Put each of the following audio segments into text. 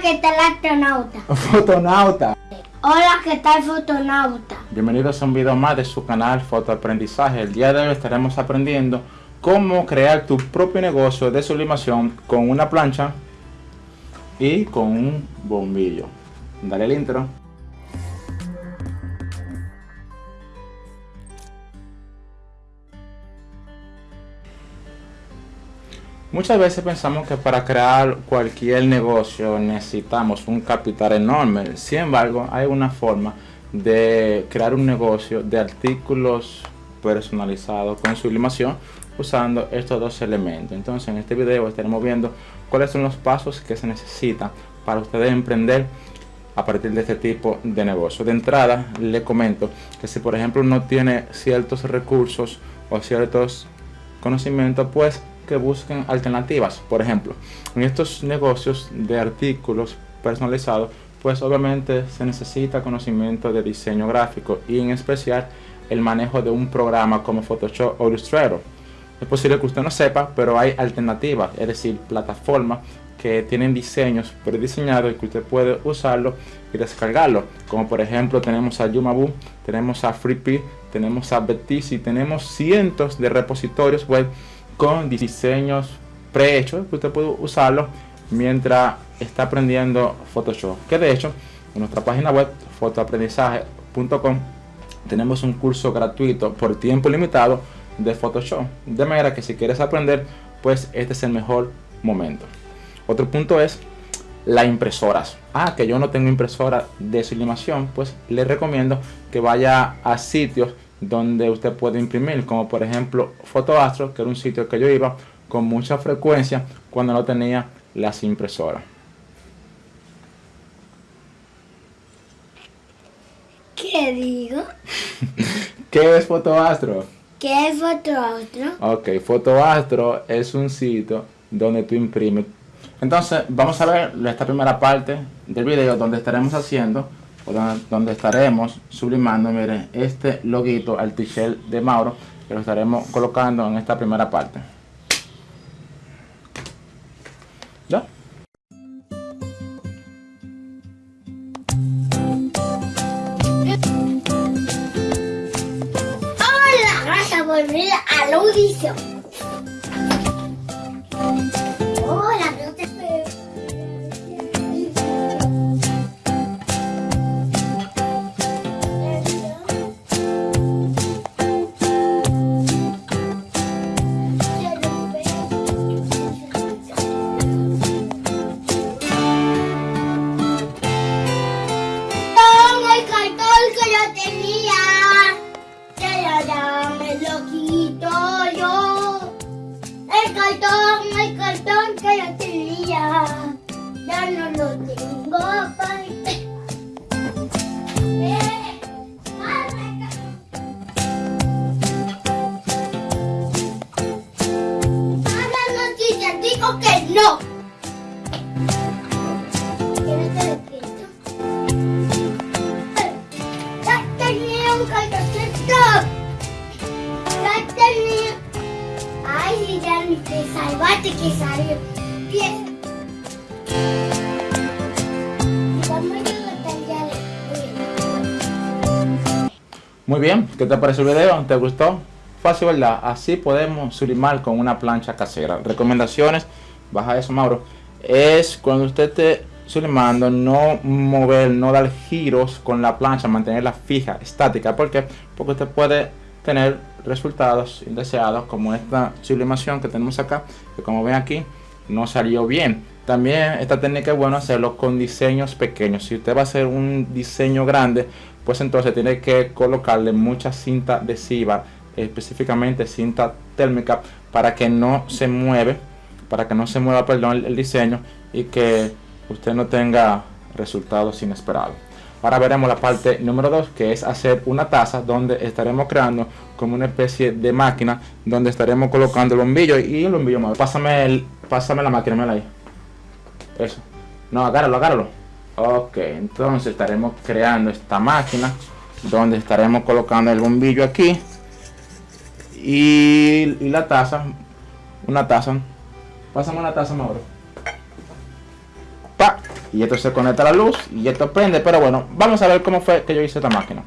¿qué tal astronauta? Fotonauta. Hola, ¿qué tal fotonauta? Bienvenidos a un video más de su canal Fotoaprendizaje. El día de hoy estaremos aprendiendo cómo crear tu propio negocio de sublimación con una plancha y con un bombillo. Dale el intro. Muchas veces pensamos que para crear cualquier negocio necesitamos un capital enorme. Sin embargo, hay una forma de crear un negocio de artículos personalizados con sublimación usando estos dos elementos. Entonces en este video estaremos viendo cuáles son los pasos que se necesitan para ustedes emprender a partir de este tipo de negocio. De entrada le comento que si por ejemplo no tiene ciertos recursos o ciertos conocimientos, pues que busquen alternativas. Por ejemplo, en estos negocios de artículos personalizados, pues obviamente se necesita conocimiento de diseño gráfico y en especial el manejo de un programa como Photoshop o Illustrator. Es posible que usted no sepa, pero hay alternativas, es decir, plataformas que tienen diseños prediseñados y que usted puede usarlo y descargarlo. Como por ejemplo tenemos a Yumabu, tenemos a FreeP, tenemos a Betisi, tenemos cientos de repositorios web con diseños prehechos que usted puede usarlo mientras está aprendiendo Photoshop. Que de hecho, en nuestra página web fotoaprendizaje.com tenemos un curso gratuito por tiempo limitado de Photoshop. De manera que si quieres aprender, pues este es el mejor momento. Otro punto es las impresoras. Ah, que yo no tengo impresora de sublimación, pues le recomiendo que vaya a sitios donde usted puede imprimir, como por ejemplo Fotoastro, que era un sitio que yo iba con mucha frecuencia cuando no tenía las impresoras. ¿Qué digo? ¿Qué es Fotoastro? ¿Qué es Fotoastro? Ok, Fotoastro es un sitio donde tú imprimes. Entonces, vamos a ver esta primera parte del video donde estaremos haciendo donde estaremos sublimando, miren, este loguito al t-shirt de Mauro, que lo estaremos colocando en esta primera parte. ¿Ya? Hola, gracias por venir a la audición. Muy bien, ¿qué te parece el video? ¿Te gustó? Fácil, ¿verdad? Así podemos sublimar con una plancha casera. Recomendaciones, baja eso, Mauro. Es cuando usted esté sublimando, no mover, no dar giros con la plancha, mantenerla fija, estática. ¿Por qué? Porque usted puede tener resultados indeseados como esta sublimación que tenemos acá que como ven aquí no salió bien. También esta técnica es bueno hacerlo con diseños pequeños. Si usted va a hacer un diseño grande pues entonces tiene que colocarle mucha cinta adhesiva específicamente cinta térmica para que no se mueve para que no se mueva perdón el diseño y que usted no tenga resultados inesperados Ahora veremos la parte número 2 que es hacer una taza donde estaremos creando como una especie de máquina donde estaremos colocando el bombillo y el bombillo más. Pásame, el, pásame la máquina, mira ahí. Eso. No, agárralo, agárralo. Ok, entonces estaremos creando esta máquina donde estaremos colocando el bombillo aquí y, y la taza, una taza. Pásame una taza, Mauro. Y esto se conecta a la luz y esto prende. Pero bueno, vamos a ver cómo fue que yo hice esta máquina.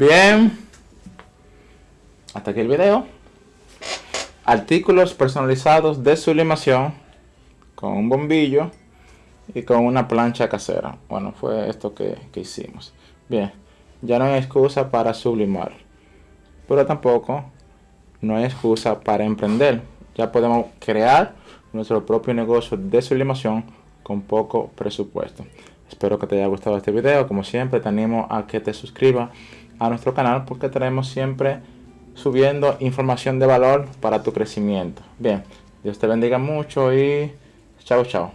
Bien. Hasta aquí el video. Artículos personalizados de sublimación con un bombillo y con una plancha casera. Bueno, fue esto que, que hicimos. Bien, ya no hay excusa para sublimar. Pero tampoco no hay excusa para emprender. Ya podemos crear nuestro propio negocio de sublimación con poco presupuesto. Espero que te haya gustado este video. Como siempre, te animo a que te suscribas a nuestro canal porque tenemos siempre subiendo información de valor para tu crecimiento. Bien, Dios te bendiga mucho y chao, chao.